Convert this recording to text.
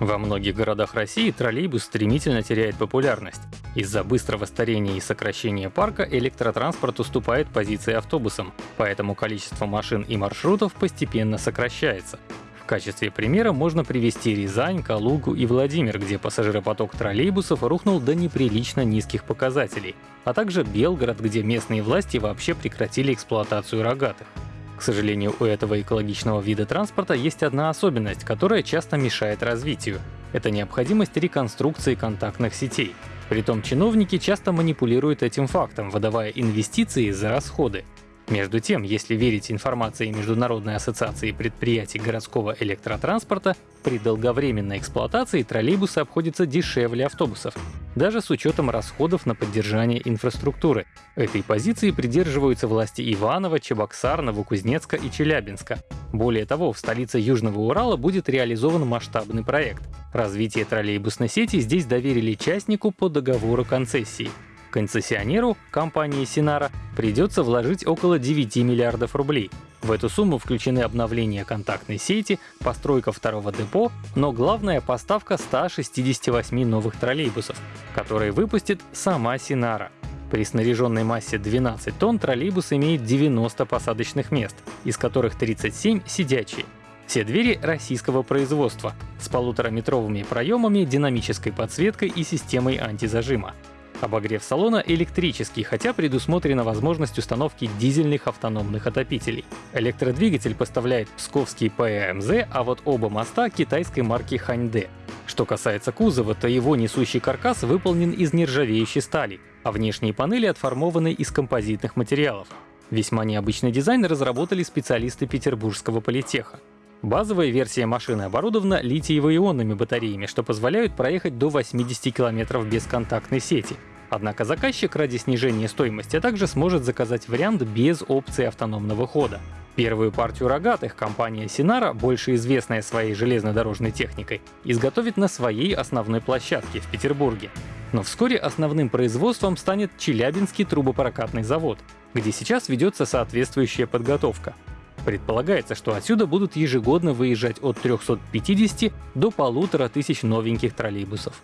Во многих городах России троллейбус стремительно теряет популярность. Из-за быстрого старения и сокращения парка электротранспорт уступает позиции автобусам, поэтому количество машин и маршрутов постепенно сокращается. В качестве примера можно привести Рязань, Калугу и Владимир, где пассажиропоток троллейбусов рухнул до неприлично низких показателей, а также Белгород, где местные власти вообще прекратили эксплуатацию рогатых. К сожалению, у этого экологичного вида транспорта есть одна особенность, которая часто мешает развитию. Это необходимость реконструкции контактных сетей. Притом чиновники часто манипулируют этим фактом, выдавая инвестиции за расходы. Между тем, если верить информации Международной ассоциации предприятий городского электротранспорта, при долговременной эксплуатации троллейбусы обходятся дешевле автобусов, даже с учетом расходов на поддержание инфраструктуры. Этой позиции придерживаются власти Иваново, Чебоксар, Новокузнецка и Челябинска. Более того, в столице Южного Урала будет реализован масштабный проект. Развитие троллейбусной сети здесь доверили частнику по договору концессии. Концессионеру, компании Синара, придется вложить около 9 миллиардов рублей. В эту сумму включены обновление контактной сети, постройка второго депо, но главная поставка 168 новых троллейбусов, которые выпустит сама Синара. При снаряженной массе 12 тонн троллейбус имеет 90 посадочных мест, из которых 37 сидячие. Все двери российского производства, с полутораметровыми проемами, динамической подсветкой и системой антизажима. Обогрев салона электрический, хотя предусмотрена возможность установки дизельных автономных отопителей. Электродвигатель поставляет псковский ПМЗ, а вот оба моста китайской марки Ханьде. Что касается кузова, то его несущий каркас выполнен из нержавеющей стали, а внешние панели отформованы из композитных материалов. Весьма необычный дизайн разработали специалисты Петербургского политеха. Базовая версия машины оборудована литиево-ионными батареями, что позволяют проехать до 80 км без контактной сети. Однако заказчик ради снижения стоимости также сможет заказать вариант без опции автономного хода. Первую партию рогатых компания Sinara, больше известная своей железнодорожной техникой, изготовит на своей основной площадке в Петербурге. Но вскоре основным производством станет Челябинский трубопрокатный завод, где сейчас ведется соответствующая подготовка. Предполагается, что отсюда будут ежегодно выезжать от 350 до 1500 новеньких троллейбусов.